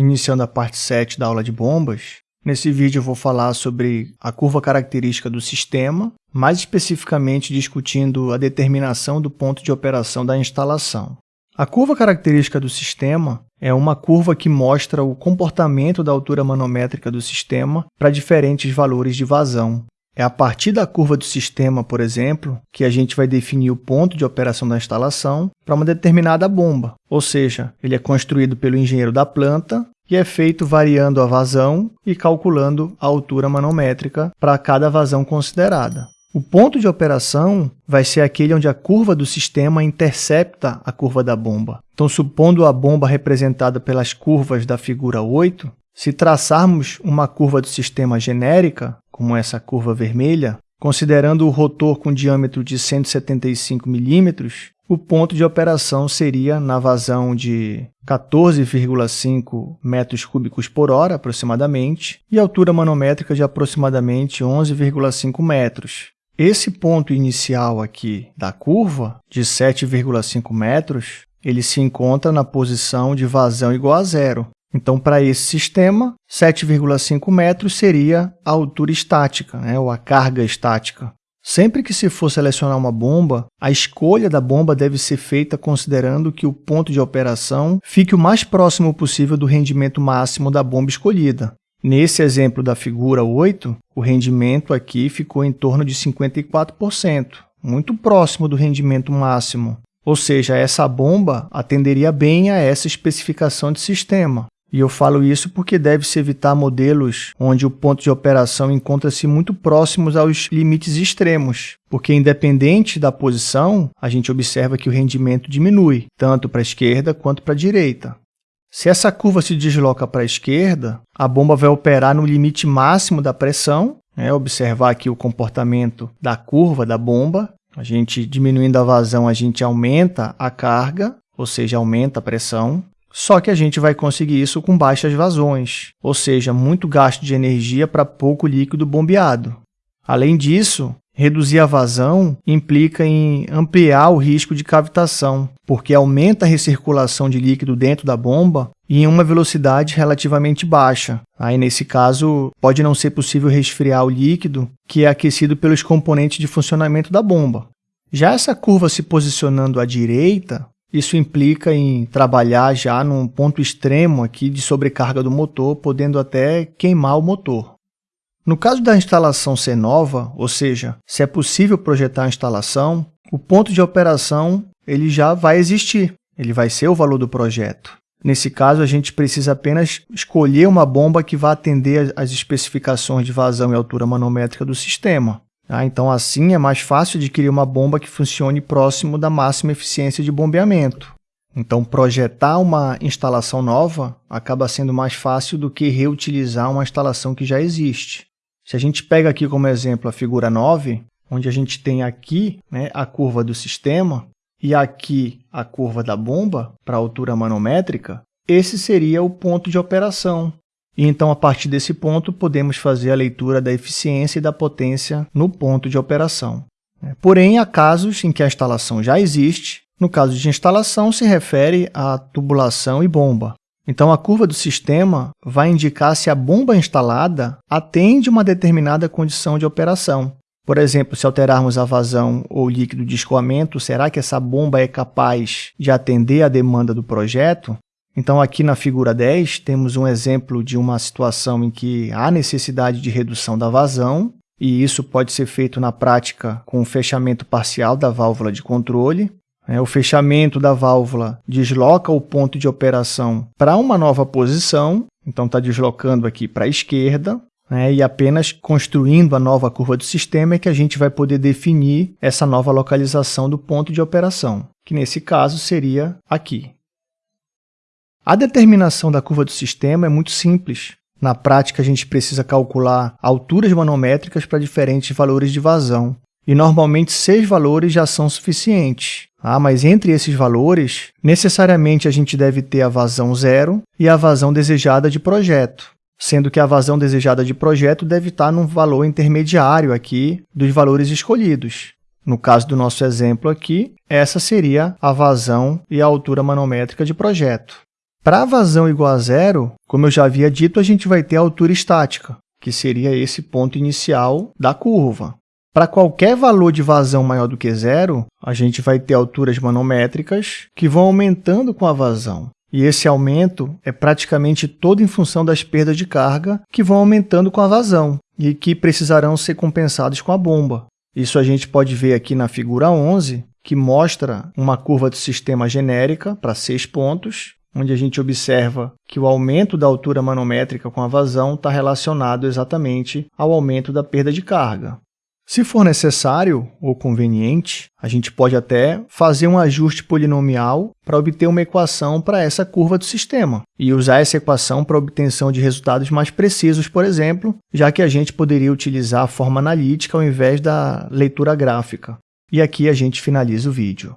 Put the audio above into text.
iniciando a parte 7 da aula de bombas. Nesse vídeo eu vou falar sobre a curva característica do sistema, mais especificamente discutindo a determinação do ponto de operação da instalação. A curva característica do sistema é uma curva que mostra o comportamento da altura manométrica do sistema para diferentes valores de vazão. É a partir da curva do sistema, por exemplo, que a gente vai definir o ponto de operação da instalação para uma determinada bomba, ou seja, ele é construído pelo engenheiro da planta e é feito variando a vazão e calculando a altura manométrica para cada vazão considerada. O ponto de operação vai ser aquele onde a curva do sistema intercepta a curva da bomba. Então, supondo a bomba representada pelas curvas da figura 8, se traçarmos uma curva do sistema genérica, como essa curva vermelha, considerando o rotor com diâmetro de 175 milímetros, o ponto de operação seria na vazão de 14,5 metros cúbicos por hora, aproximadamente, e altura manométrica de aproximadamente 11,5 metros. Esse ponto inicial aqui da curva, de 7,5 metros, ele se encontra na posição de vazão igual a zero, então, para esse sistema, 7,5 metros seria a altura estática, né, ou a carga estática. Sempre que se for selecionar uma bomba, a escolha da bomba deve ser feita considerando que o ponto de operação fique o mais próximo possível do rendimento máximo da bomba escolhida. Nesse exemplo da figura 8, o rendimento aqui ficou em torno de 54%, muito próximo do rendimento máximo. Ou seja, essa bomba atenderia bem a essa especificação de sistema. E eu falo isso porque deve-se evitar modelos onde o ponto de operação encontra-se muito próximos aos limites extremos, porque independente da posição, a gente observa que o rendimento diminui, tanto para a esquerda quanto para a direita. Se essa curva se desloca para a esquerda, a bomba vai operar no limite máximo da pressão, né? observar aqui o comportamento da curva da bomba, a gente diminuindo a vazão, a gente aumenta a carga, ou seja, aumenta a pressão. Só que a gente vai conseguir isso com baixas vazões, ou seja, muito gasto de energia para pouco líquido bombeado. Além disso, reduzir a vazão implica em ampliar o risco de cavitação, porque aumenta a recirculação de líquido dentro da bomba em uma velocidade relativamente baixa. Aí, nesse caso, pode não ser possível resfriar o líquido, que é aquecido pelos componentes de funcionamento da bomba. Já essa curva se posicionando à direita, isso implica em trabalhar já num ponto extremo aqui de sobrecarga do motor, podendo até queimar o motor. No caso da instalação ser nova, ou seja, se é possível projetar a instalação, o ponto de operação ele já vai existir, ele vai ser o valor do projeto. Nesse caso, a gente precisa apenas escolher uma bomba que vá atender às especificações de vazão e altura manométrica do sistema. Tá? Então, assim, é mais fácil adquirir uma bomba que funcione próximo da máxima eficiência de bombeamento. Então, projetar uma instalação nova acaba sendo mais fácil do que reutilizar uma instalação que já existe. Se a gente pega aqui como exemplo a figura 9, onde a gente tem aqui né, a curva do sistema e aqui a curva da bomba para a altura manométrica, esse seria o ponto de operação, e então, a partir desse ponto, podemos fazer a leitura da eficiência e da potência no ponto de operação. Porém, há casos em que a instalação já existe. No caso de instalação, se refere à tubulação e bomba. Então, a curva do sistema vai indicar se a bomba instalada atende uma determinada condição de operação. Por exemplo, se alterarmos a vazão ou líquido de escoamento, será que essa bomba é capaz de atender à demanda do projeto? Então, aqui na figura 10, temos um exemplo de uma situação em que há necessidade de redução da vazão, e isso pode ser feito na prática com o fechamento parcial da válvula de controle. É, o fechamento da válvula desloca o ponto de operação para uma nova posição, então está deslocando aqui para a esquerda, né, e apenas construindo a nova curva do sistema é que a gente vai poder definir essa nova localização do ponto de operação, que nesse caso seria aqui. A determinação da curva do sistema é muito simples. Na prática, a gente precisa calcular alturas manométricas para diferentes valores de vazão. E normalmente seis valores já são suficientes. Ah, mas entre esses valores, necessariamente a gente deve ter a vazão zero e a vazão desejada de projeto, sendo que a vazão desejada de projeto deve estar num valor intermediário aqui dos valores escolhidos. No caso do nosso exemplo aqui, essa seria a vazão e a altura manométrica de projeto. Para vazão igual a zero, como eu já havia dito, a gente vai ter a altura estática, que seria esse ponto inicial da curva. Para qualquer valor de vazão maior do que zero, a gente vai ter alturas manométricas que vão aumentando com a vazão. E esse aumento é praticamente todo em função das perdas de carga que vão aumentando com a vazão e que precisarão ser compensados com a bomba. Isso a gente pode ver aqui na figura 11, que mostra uma curva do sistema genérica para seis pontos, onde a gente observa que o aumento da altura manométrica com a vazão está relacionado exatamente ao aumento da perda de carga. Se for necessário ou conveniente, a gente pode até fazer um ajuste polinomial para obter uma equação para essa curva do sistema e usar essa equação para obtenção de resultados mais precisos, por exemplo, já que a gente poderia utilizar a forma analítica ao invés da leitura gráfica. E aqui a gente finaliza o vídeo.